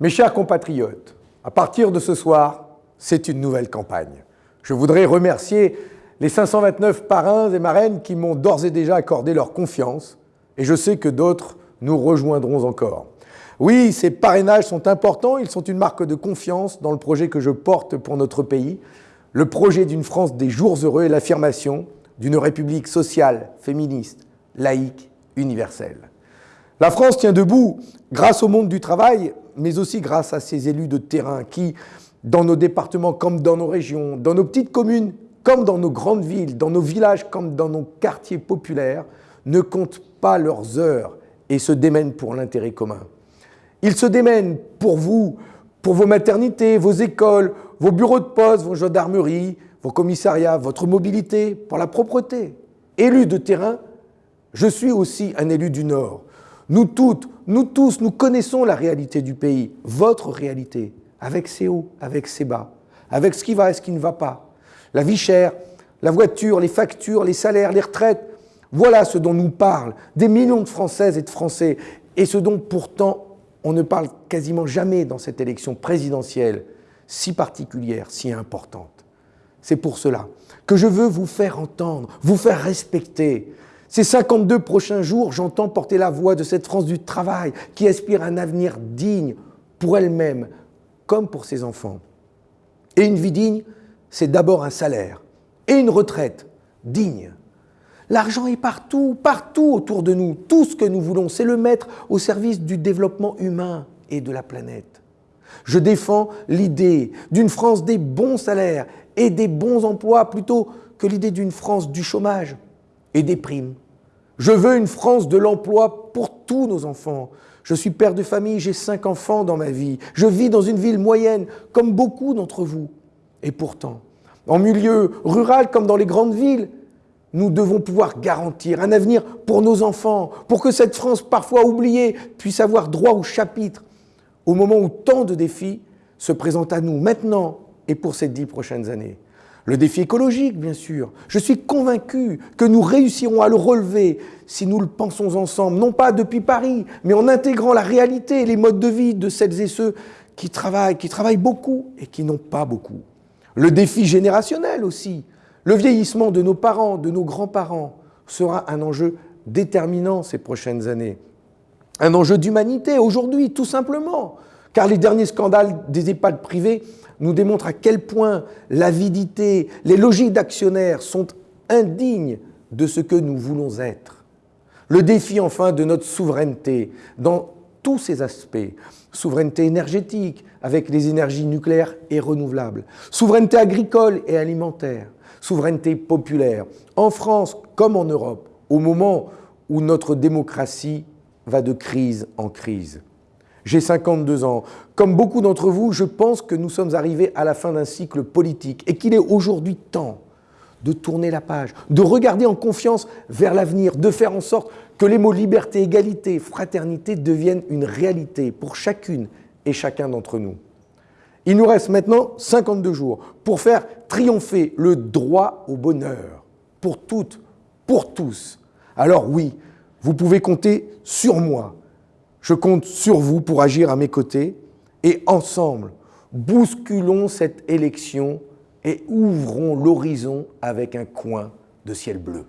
Mes chers compatriotes, à partir de ce soir, c'est une nouvelle campagne. Je voudrais remercier les 529 parrains et marraines qui m'ont d'ores et déjà accordé leur confiance, et je sais que d'autres nous rejoindront encore. Oui, ces parrainages sont importants, ils sont une marque de confiance dans le projet que je porte pour notre pays, le projet d'une France des jours heureux et l'affirmation d'une République sociale, féministe, laïque, universelle. La France tient debout grâce au monde du travail, mais aussi grâce à ces élus de terrain qui, dans nos départements comme dans nos régions, dans nos petites communes comme dans nos grandes villes, dans nos villages comme dans nos quartiers populaires, ne comptent pas leurs heures et se démènent pour l'intérêt commun. Ils se démènent pour vous, pour vos maternités, vos écoles, vos bureaux de poste, vos gendarmeries, vos commissariats, votre mobilité, pour la propreté. Élu de terrain, je suis aussi un élu du Nord. Nous toutes, nous tous, nous connaissons la réalité du pays, votre réalité, avec ses hauts, avec ses bas, avec ce qui va et ce qui ne va pas. La vie chère, la voiture, les factures, les salaires, les retraites, voilà ce dont nous parlent des millions de Françaises et de Français, et ce dont pourtant on ne parle quasiment jamais dans cette élection présidentielle si particulière, si importante. C'est pour cela que je veux vous faire entendre, vous faire respecter, ces 52 prochains jours, j'entends porter la voix de cette France du travail qui aspire à un avenir digne pour elle-même comme pour ses enfants. Et une vie digne, c'est d'abord un salaire et une retraite digne. L'argent est partout, partout autour de nous. Tout ce que nous voulons, c'est le mettre au service du développement humain et de la planète. Je défends l'idée d'une France des bons salaires et des bons emplois plutôt que l'idée d'une France du chômage et. Je veux une France de l'emploi pour tous nos enfants. Je suis père de famille, j'ai cinq enfants dans ma vie. Je vis dans une ville moyenne, comme beaucoup d'entre vous. Et pourtant, en milieu rural comme dans les grandes villes, nous devons pouvoir garantir un avenir pour nos enfants, pour que cette France parfois oubliée puisse avoir droit au chapitre, au moment où tant de défis se présentent à nous, maintenant et pour ces dix prochaines années. Le défi écologique, bien sûr. Je suis convaincu que nous réussirons à le relever si nous le pensons ensemble, non pas depuis Paris, mais en intégrant la réalité et les modes de vie de celles et ceux qui travaillent, qui travaillent beaucoup et qui n'ont pas beaucoup. Le défi générationnel aussi. Le vieillissement de nos parents, de nos grands-parents sera un enjeu déterminant ces prochaines années. Un enjeu d'humanité aujourd'hui, tout simplement. Car les derniers scandales des EHPAD privés nous démontrent à quel point l'avidité, les logiques d'actionnaires sont indignes de ce que nous voulons être. Le défi enfin de notre souveraineté dans tous ses aspects. Souveraineté énergétique avec les énergies nucléaires et renouvelables. Souveraineté agricole et alimentaire. Souveraineté populaire. En France comme en Europe, au moment où notre démocratie va de crise en crise. J'ai 52 ans. Comme beaucoup d'entre vous, je pense que nous sommes arrivés à la fin d'un cycle politique et qu'il est aujourd'hui temps de tourner la page, de regarder en confiance vers l'avenir, de faire en sorte que les mots liberté, égalité, fraternité deviennent une réalité pour chacune et chacun d'entre nous. Il nous reste maintenant 52 jours pour faire triompher le droit au bonheur, pour toutes, pour tous. Alors oui, vous pouvez compter sur moi je compte sur vous pour agir à mes côtés et ensemble, bousculons cette élection et ouvrons l'horizon avec un coin de ciel bleu.